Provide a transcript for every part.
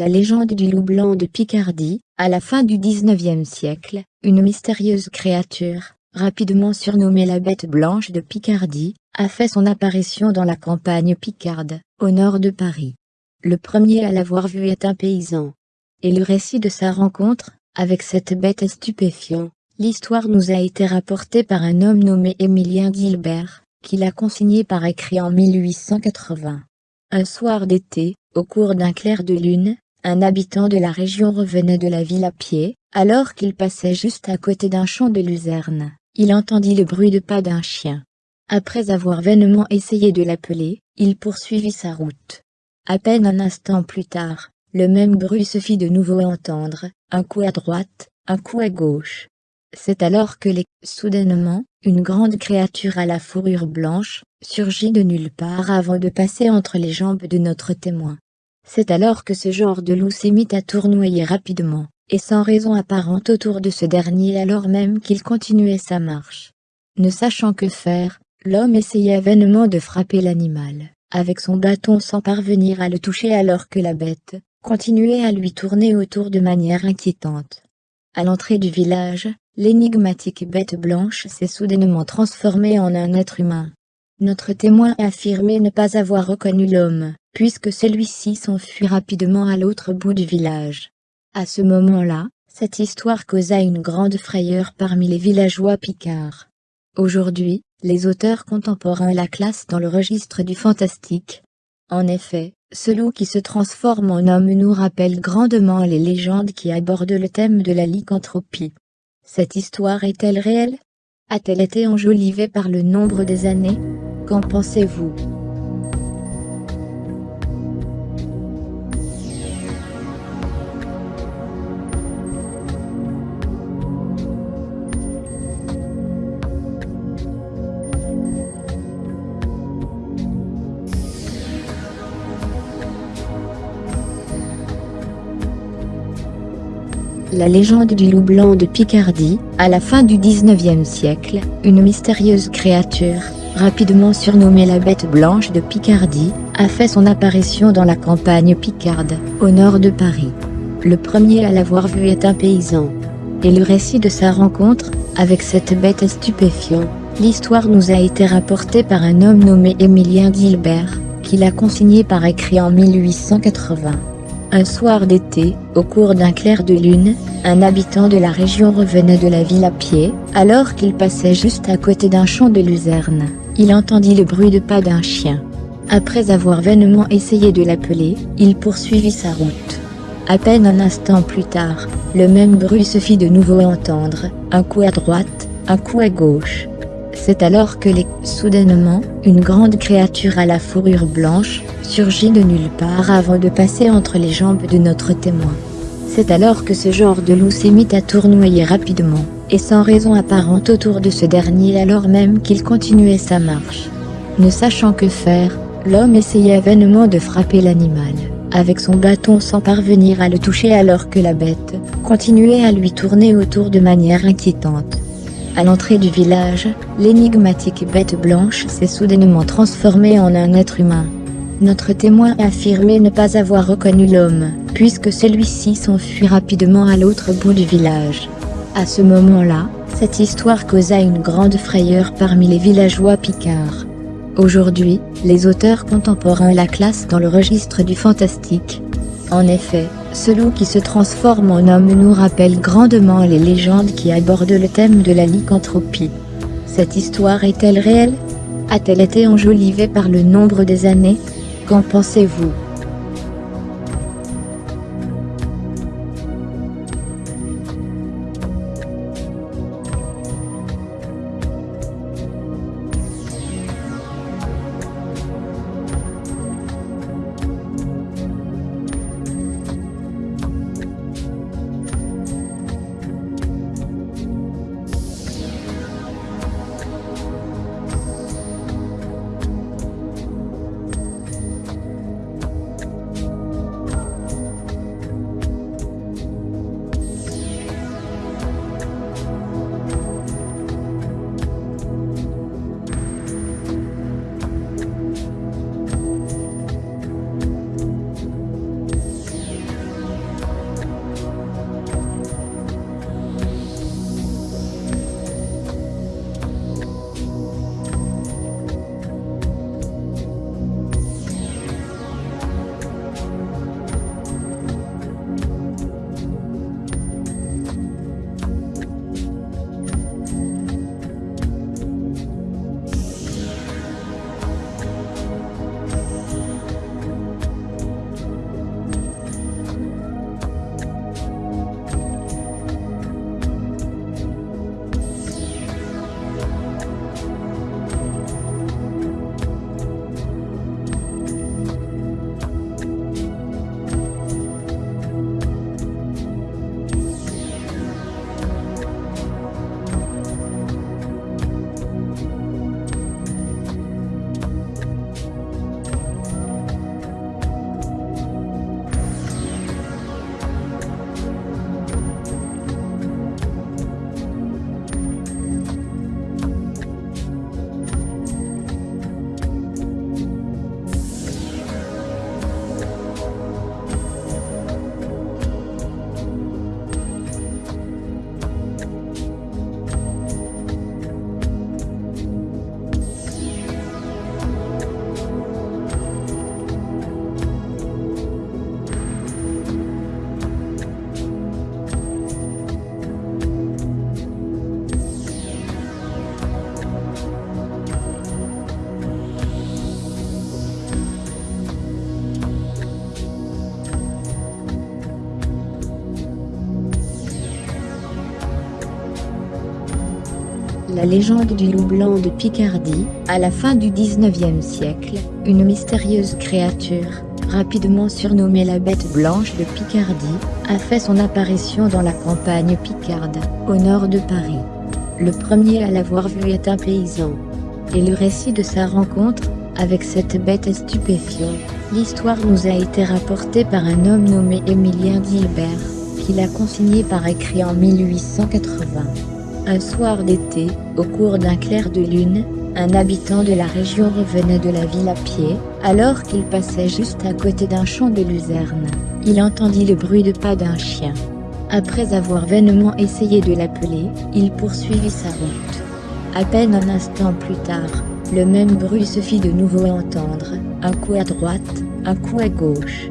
La légende du loup blanc de Picardie, à la fin du XIXe siècle, une mystérieuse créature, rapidement surnommée la bête blanche de Picardie, a fait son apparition dans la campagne picarde, au nord de Paris. Le premier à l'avoir vue est un paysan. Et le récit de sa rencontre, avec cette bête est stupéfiant. L'histoire nous a été rapportée par un homme nommé Émilien Gilbert, qui l'a consigné par écrit en 1880. Un soir d'été, au cours d'un clair de lune, un habitant de la région revenait de la ville à pied, alors qu'il passait juste à côté d'un champ de luzerne. Il entendit le bruit de pas d'un chien. Après avoir vainement essayé de l'appeler, il poursuivit sa route. À peine un instant plus tard, le même bruit se fit de nouveau entendre, un coup à droite, un coup à gauche. C'est alors que les... Soudainement, une grande créature à la fourrure blanche, surgit de nulle part avant de passer entre les jambes de notre témoin. C'est alors que ce genre de loup mis à tournoyer rapidement, et sans raison apparente autour de ce dernier alors même qu'il continuait sa marche. Ne sachant que faire, l'homme essayait vainement de frapper l'animal, avec son bâton sans parvenir à le toucher alors que la bête, continuait à lui tourner autour de manière inquiétante. À l'entrée du village, l'énigmatique bête blanche s'est soudainement transformée en un être humain. Notre témoin a affirmé ne pas avoir reconnu l'homme, puisque celui-ci s'enfuit rapidement à l'autre bout du village. À ce moment-là, cette histoire causa une grande frayeur parmi les villageois picards. Aujourd'hui, les auteurs contemporains la classent dans le registre du fantastique. En effet, ce loup qui se transforme en homme nous rappelle grandement les légendes qui abordent le thème de la lycanthropie. Cette histoire est-elle réelle? A-t-elle été enjolivée par le nombre des années? Qu'en pensez-vous La légende du loup blanc de Picardie, à la fin du XIXe siècle, une mystérieuse créature, rapidement surnommée la bête blanche de Picardie, a fait son apparition dans la campagne picarde, au nord de Paris. Le premier à l'avoir vue est un paysan. Et le récit de sa rencontre, avec cette bête est stupéfiant. L'histoire nous a été rapportée par un homme nommé Émilien Gilbert, qui l'a consigné par écrit en 1880. Un soir d'été, au cours d'un clair de lune, un habitant de la région revenait de la ville à pied, alors qu'il passait juste à côté d'un champ de luzerne. Il entendit le bruit de pas d'un chien. Après avoir vainement essayé de l'appeler, il poursuivit sa route. À peine un instant plus tard, le même bruit se fit de nouveau entendre, un coup à droite, un coup à gauche. C'est alors que les... Soudainement, une grande créature à la fourrure blanche, surgit de nulle part avant de passer entre les jambes de notre témoin. C'est alors que ce genre de loup s'est mis à tournoyer rapidement, et sans raison apparente autour de ce dernier alors même qu'il continuait sa marche. Ne sachant que faire, l'homme essayait vainement de frapper l'animal, avec son bâton sans parvenir à le toucher alors que la bête, continuait à lui tourner autour de manière inquiétante. À l'entrée du village, l'énigmatique bête blanche s'est soudainement transformée en un être humain, notre témoin a affirmé ne pas avoir reconnu l'homme, puisque celui-ci s'enfuit rapidement à l'autre bout du village. À ce moment-là, cette histoire causa une grande frayeur parmi les villageois picards. Aujourd'hui, les auteurs contemporains la classent dans le registre du fantastique. En effet, ce loup qui se transforme en homme nous rappelle grandement les légendes qui abordent le thème de la lycanthropie. Cette histoire est-elle réelle? A-t-elle été enjolivée par le nombre des années? Qu'en pensez-vous? Légende du loup blanc de Picardie, à la fin du 19e siècle, une mystérieuse créature, rapidement surnommée la Bête Blanche de Picardie, a fait son apparition dans la campagne picarde, au nord de Paris. Le premier à l'avoir vue est un paysan. Et le récit de sa rencontre, avec cette bête est stupéfiant. L'histoire nous a été rapportée par un homme nommé Émilien Gilbert, qui l'a consigné par écrit en 1880. Un soir d'été, au cours d'un clair de lune, un habitant de la région revenait de la ville à pied, alors qu'il passait juste à côté d'un champ de luzerne. Il entendit le bruit de pas d'un chien. Après avoir vainement essayé de l'appeler, il poursuivit sa route. À peine un instant plus tard, le même bruit se fit de nouveau entendre, un coup à droite, un coup à gauche.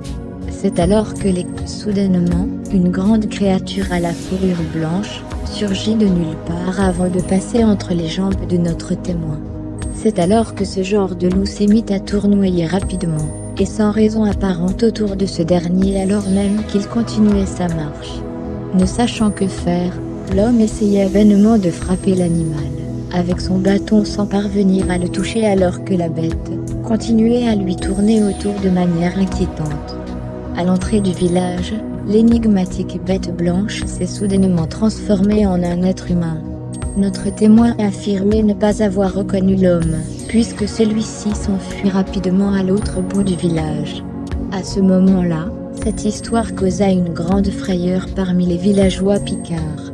C'est alors que les soudainement, une grande créature à la fourrure blanche, surgit de nulle part avant de passer entre les jambes de notre témoin. C'est alors que ce genre de loup s'est mis à tournoyer rapidement, et sans raison apparente autour de ce dernier alors même qu'il continuait sa marche. Ne sachant que faire, l'homme essayait vainement de frapper l'animal avec son bâton sans parvenir à le toucher alors que la bête continuait à lui tourner autour de manière inquiétante. À l'entrée du village, l'énigmatique bête blanche s'est soudainement transformée en un être humain. Notre témoin a affirmé ne pas avoir reconnu l'homme, puisque celui-ci s'enfuit rapidement à l'autre bout du village. À ce moment-là, cette histoire causa une grande frayeur parmi les villageois picards.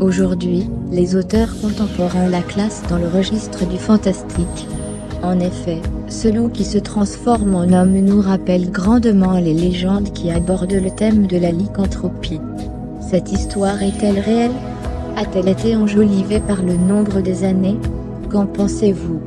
Aujourd'hui, les auteurs contemporains la classent dans le registre du fantastique. En effet, ce loup qui se transforme en homme nous rappelle grandement les légendes qui abordent le thème de la lycanthropie. Cette histoire est-elle réelle? A-t-elle été enjolivée par le nombre des années? Qu'en pensez-vous?